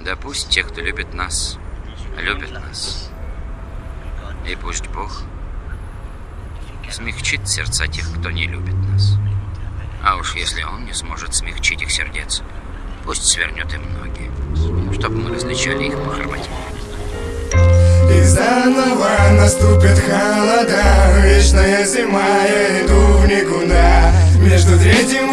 Да пусть те, кто любит нас, любят нас. И пусть Бог смягчит сердца тех, кто не любит нас. А уж если Он не сможет смягчить их сердец, пусть свернет им ноги, чтобы мы различали их по хромоте. И заново наступит холода Вечная зима, я иду в никуда Между третьим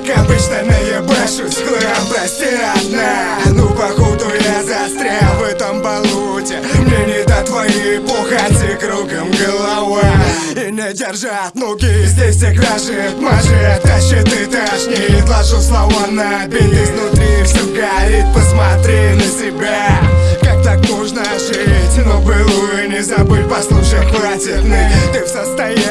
как обычно, наебашусь Хлам, прости, родная. Ну, походу, я застрял в этом болоте. Мне не до твоей пухати кругом голова. И не держат ноги Здесь все крашит, мажет, тащит и тошнит. Ложу слова на бит Изнутри все горит. Посмотри на себя Как так можно жить? Но былую не забыть Послушай, хватит Ты в состоянии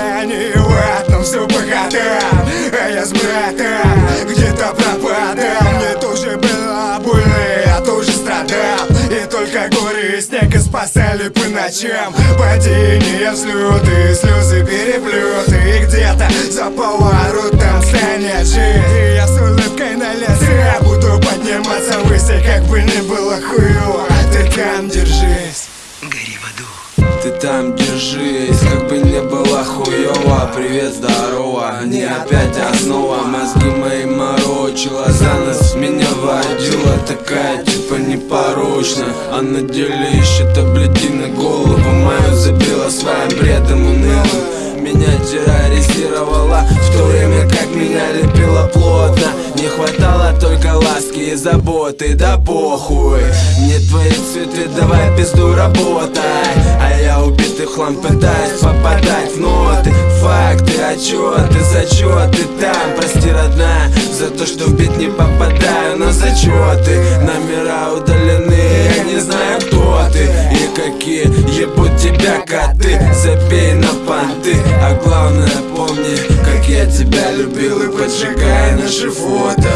я братом где-то пропадал Мне тоже было больно, я тоже страдал. И только горы и снег и спасали по ночам. Падения, взлеты, слезы, переплеты И где-то за поворотом станет жить И я с улыбкой на лице буду подниматься выше Как бы ни было хуево, ты там держись Гори в аду. Ты там держись, как бы не было хуёво. Привет, здорово, не опять основа. Мозги мои морочила, за нас меня водила Такая типа непорочная. А на деле ищет таблетины голову ласки и заботы Да похуй. Мне твои цветы, давай пизду работай. А я убитый хлам пытаюсь попадать в ноты. Факты, отчеты, зачеты там. Прости, родная, за то, что в бит не попадаю На зачеты, номера удалены Я не знаю, кто ты. И какие ебут тебя коты. Забей на понты, а главное помни Как я тебя любил и поджигай наши фото